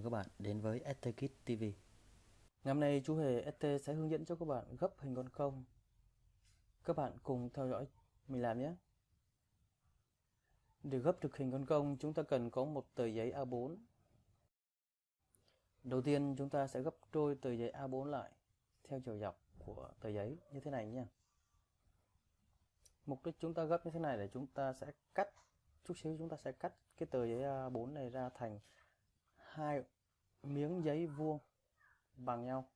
mừng các bạn đến với ST Kit TV. Ngày hôm nay, chú Hề ST sẽ hướng dẫn cho các bạn gấp hình con công. Các bạn cùng theo dõi mình làm nhé. Để gấp được hình con công chúng ta cần có một tờ giấy A4. Đầu tiên, chúng ta sẽ gấp đôi tờ giấy A4 lại, theo chiều dọc của tờ giấy như thế này nhé. Mục đích chúng ta gấp như thế này để chúng ta sẽ cắt, chút xíu chúng ta sẽ cắt cái tờ giấy A4 này ra thành hai miếng giấy vuông bằng nhau.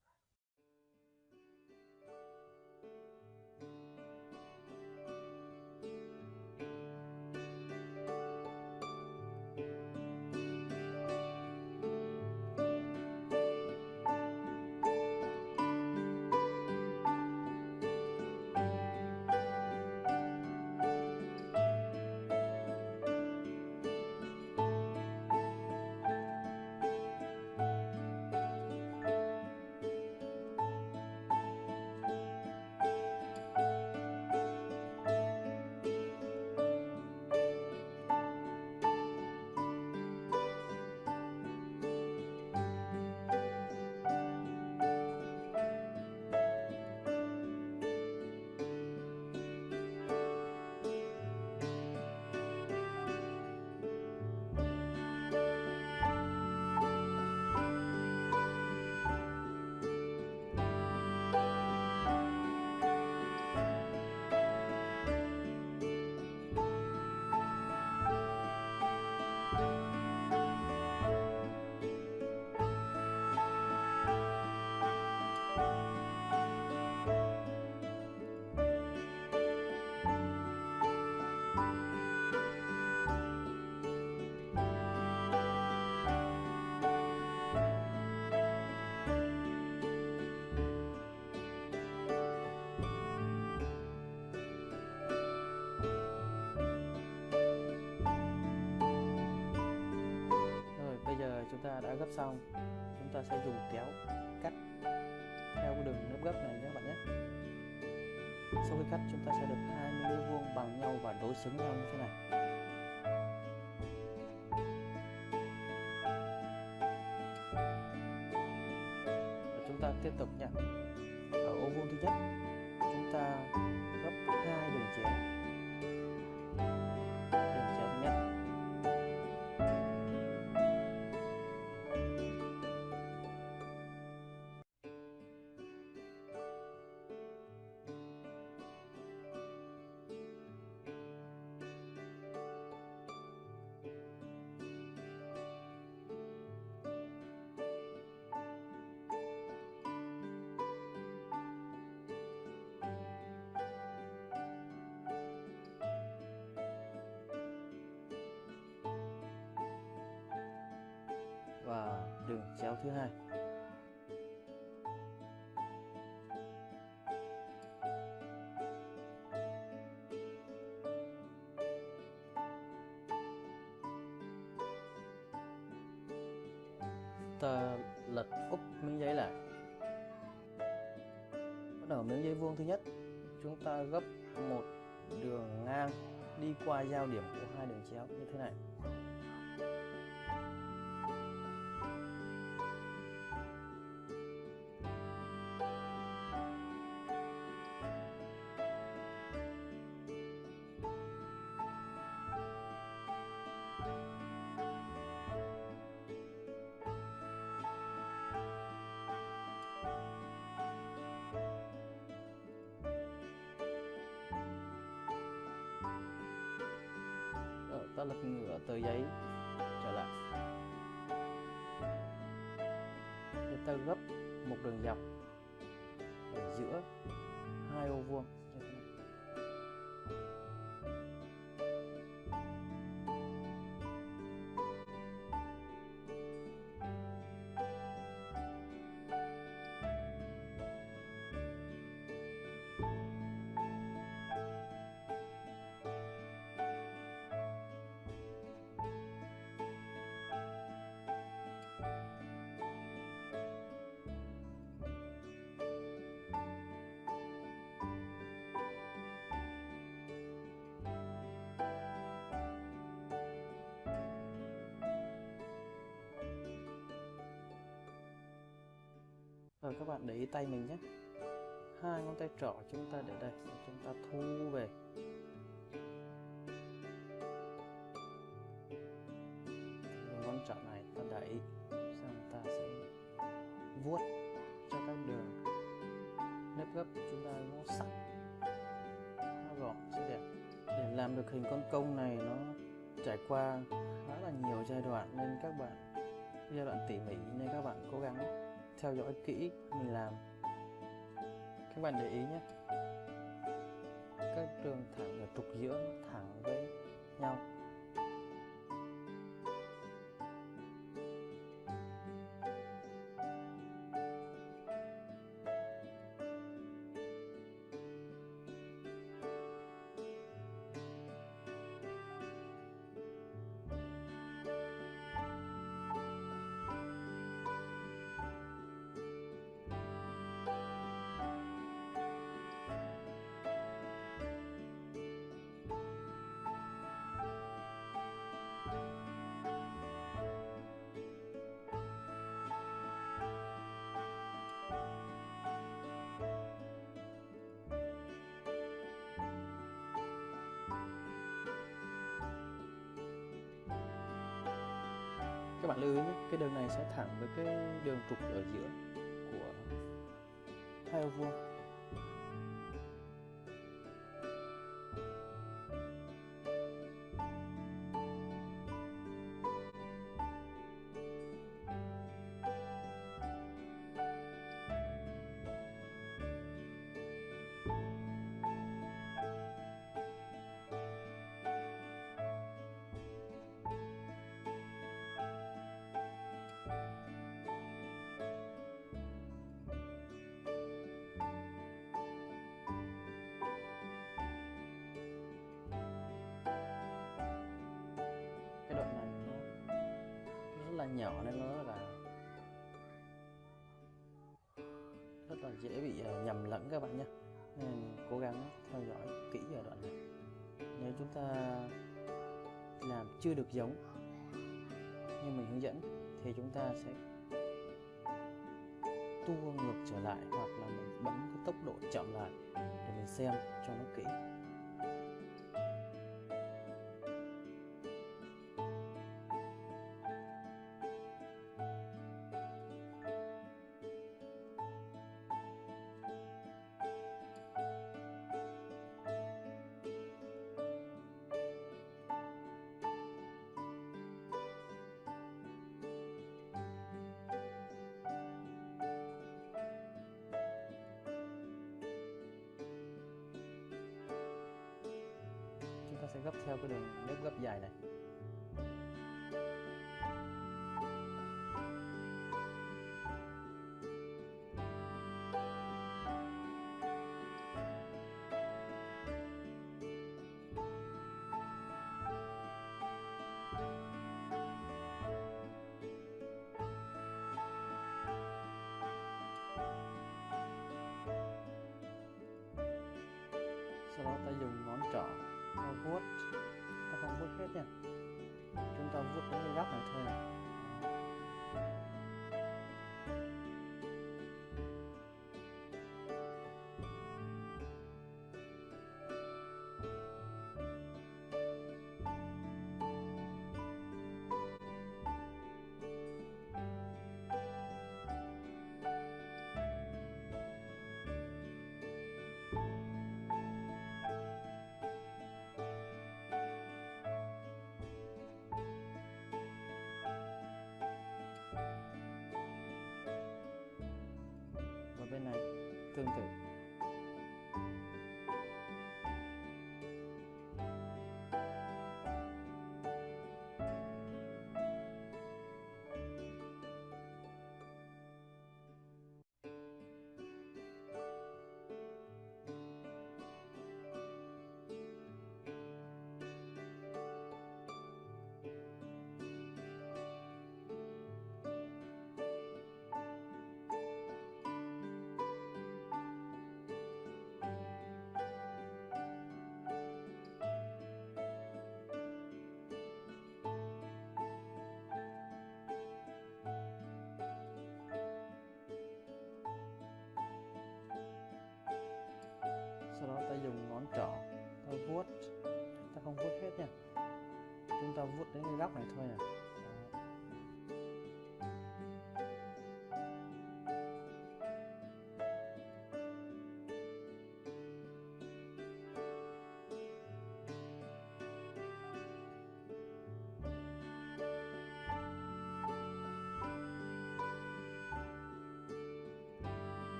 Ta đã gấp xong, chúng ta sẽ dùng kéo cắt theo cái đường nếp gấp này nhé các bạn nhé. Sau khi cắt, chúng ta sẽ được hai miếng vuông bằng nhau và đối xứng nhau như thế này. Và chúng ta tiếp tục nhé. Ở ô vuông thứ nhất, chúng ta gấp hai đường chéo đường chéo thứ hai. Ta lật úp miếng giấy lại. Bắt đầu miếng giấy vuông thứ nhất. Chúng ta gấp một đường ngang đi qua giao điểm của hai đường chéo như thế này. Ta lật ngửa tờ giấy, trở lại. Để ta gấp một đường dọc ở giữa hai ô vuông. Rồi các bạn để ý tay mình nhé. Hai ngón tay trỏ chúng ta để đây chúng ta thu về. Ngón trỏ này ta đẩy xong ta sẽ vuốt cho các đường nếp gấp chúng ta nó sắc nó gọn sẽ đẹp. Để làm được hình con công này nó trải qua khá là nhiều giai đoạn nên các bạn, giai đoạn tỉ mỉ nên các bạn cố gắng theo dõi kỹ, mình làm. Các bạn để ý nhé. Các đường thẳng ở trục giữa, thẳng với nhau. Các bạn lưu ý nhé, cái đường này sẽ thẳng với cái đường trục ở giữa của hai ô vuông. Nhỏ nên nó rất là rất là dễ bị à, nhầm lẫn các bạn nhé. Nên cố gắng theo dõi kỹ ở đoạn này. Nếu chúng ta làm chưa được giống như mình hướng dẫn, thì chúng ta sẽ tua ngược trở lại hoặc là mình bấm cái tốc độ chậm lại để mình xem cho nó kỹ. Sẽ gấp theo cái đường nếp gấp dài này. Sau đó ta dùng ngón trỏ vuốt. Ta không vuốt hết nha chúng ta vuốt đến cái góc này thôi à? Này tương ta dùng ngón trỏ, ta vuốt, ta không vuốt hết nha. Chúng ta vuốt đến cái góc này thôi nè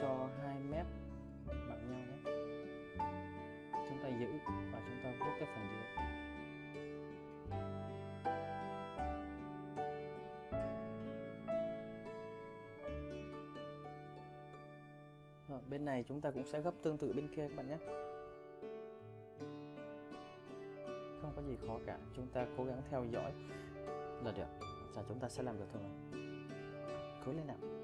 cho hai mép bằng nhau nhé. Chúng ta giữ và chúng ta vuốt cái phần dưới. Rồi, bên này chúng ta cũng sẽ gấp tương tự bên kia các bạn nhé. Không có gì khó cả chúng ta cố gắng theo dõi. Là được và chúng ta sẽ làm được thôi mà. Cố lên nào.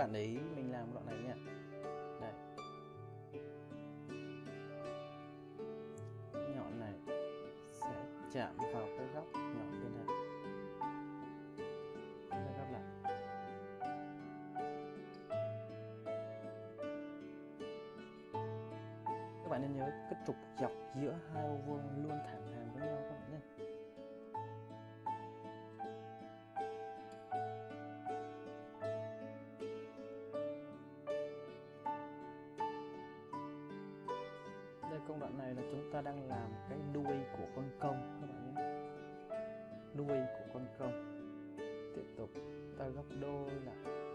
Bạn ấy, mình làm đoạn này nha. Đây. Nhọn này sẽ chạm vào cái góc nhọn bên này. Cái góc này. Các bạn nên nhớ cái trục dọc giữa hai ô vuông luôn thẳng. Công đoạn này là chúng ta đang làm cái đuôi của con công, các bạn nhé. Đuôi của con công. Tiếp tục, ta gấp đôi lại.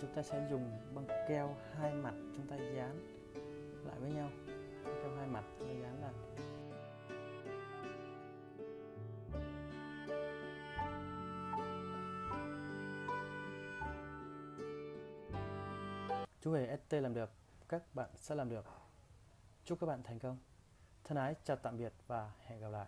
Chúng ta sẽ dùng băng keo hai mặt chúng ta dán lại với nhau. Băng keo hai mặt chúng ta dán lại. Chú hề ST làm được, các bạn sẽ làm được. Chúc các bạn thành công. Thân ái, chào tạm biệt và hẹn gặp lại.